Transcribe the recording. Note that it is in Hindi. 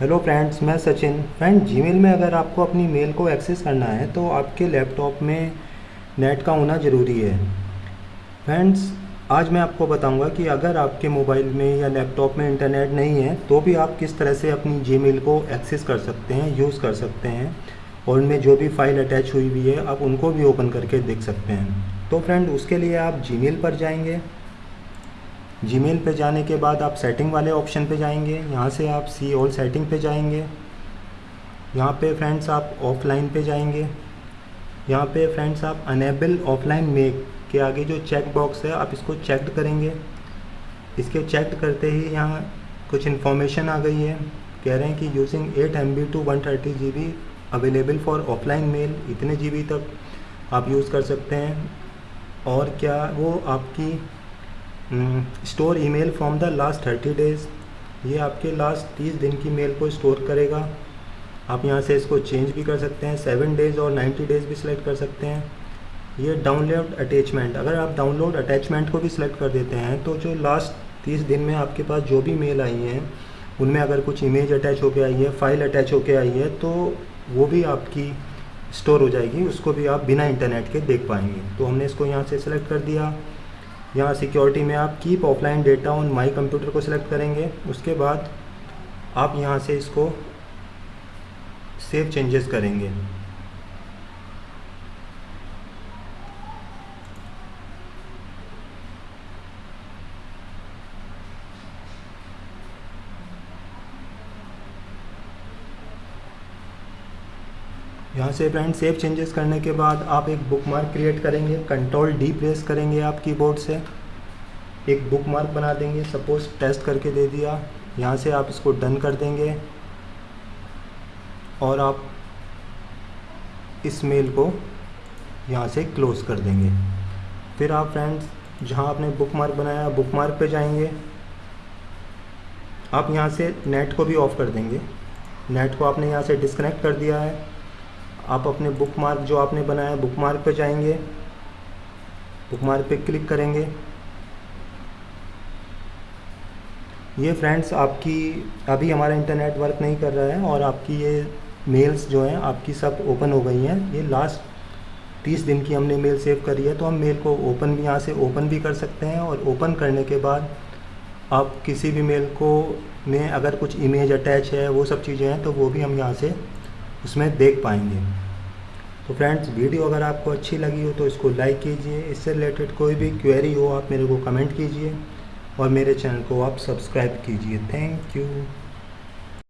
हेलो फ्रेंड्स मैं सचिन। फ्रेंड जीमेल में अगर आपको अपनी मेल को एक्सेस करना है तो आपके लैपटॉप में नेट का होना ज़रूरी है। फ्रेंड्स आज मैं आपको बताऊँगा कि अगर आपके मोबाइल में या लैपटॉप में इंटरनेट नहीं है तो भी आप किस तरह से अपनी जीमेल को एक्सेस कर सकते हैं यूज़ कर सकते हैं, और उनमें जो भी फ़ाइल अटैच हुई हुई है, आप उनको भी ओपन करके देख सकते हैं। तो फ्रेंड उसके लिए आप जी पर जाएँगे। जीमेल पे जाने के बाद आप सेटिंग वाले ऑप्शन पे जाएँगे। यहाँ से आप सी ऑल सेटिंग पे जाएँगे। यहाँ पे फ्रेंड्स आप ऑफलाइन पे जाएँगे। यहाँ पे फ्रेंड्स आप अनेबल ऑफलाइन मेक के आगे जो चेक बॉक्स है, आप इसको चेक करेंगे। इसके चेक करते ही यहाँ कुछ इन्फॉर्मेशन आ गई है। कह रहे हैं कि using eight M B to one thirty G B available for offline mail इतने जी बी तक आप यूज़ कर सकते हैं। और क्या वो आपकी store email from the last thirty days ये आपके लास्ट तीस दिन की मेल को स्टोर करेगा। आप यहाँ से इसको चेंज भी कर सकते हैं। सेवन डेज़ और नाइन्टी डेज़ भी सिलेक्ट कर सकते हैं। ये डाउनलोड अटैचमेंट अगर आप डाउनलोड अटैचमेंट को भी सिलेक्ट कर देते हैं तो जो लास्ट तीस दिन में आपके पास जो भी मेल आई हैं, उनमें अगर कुछ इमेज अटैच होकर आई है फ़ाइल अटैच होकर आई है तो वो भी आपकी स्टोर हो जाएगी। उसको भी आप बिना इंटरनेट के देख पाएँगे। तो हमने इसको यहाँ से सिलेक्ट कर दिया। यहाँ सिक्योरिटी में आप keep offline data on my computer को सिलेक्ट करेंगे। उसके बाद आप यहाँ से इसको सेव चेंजेस करेंगे। यहाँ से फ्रेंड सेव चेंजेस करने के बाद आप एक बुक मार्क क्रिएट करेंगे कंट्रोल डी प्रेस करेंगे आप कीबोर्ड से। एक बुक मार्क बना देंगे सपोज़ टेस्ट करके दे दिया, यहाँ से आप इसको डन कर देंगे। और आप इस मेल को यहाँ से क्लोज़ कर देंगे। फिर आप फ्रेंड्स जहाँ आपने बुक मार्क बनाया बुक मार्क पे जाएँगे। आप यहाँ से नेट को भी ऑफ़ कर देंगे। नेट को आपने यहाँ से डिस्कनेक्ट कर दिया है। आप अपने बुक मार्क जो आपने बनाया बुक मार्क पर जाएँगे। बुक मार्क पे क्लिक करेंगे। ये फ्रेंड्स आपकी, अभी हमारा इंटरनेट वर्क नहीं कर रहा है और आपकी ये मेल्स जो हैं, आपकी सब ओपन हो गई हैं। ये लास्ट तीस दिन की हमने मेल सेव करी है तो हम मेल को ओपन भी, यहाँ से ओपन भी कर सकते हैं और ओपन करने के बाद आप किसी भी मेल को में अगर कुछ इमेज अटैच है, वो सब चीज़ें हैं तो वो भी हम यहाँ से उसमें देख पाएँगे। तो फ्रेंड्स वीडियो अगर आपको अच्छी लगी हो तो इसको लाइक कीजिए। इससे रिलेटेड कोई भी क्वेरी हो, आप मेरे को कमेंट कीजिए और मेरे चैनल को आप सब्सक्राइब कीजिए। Thank you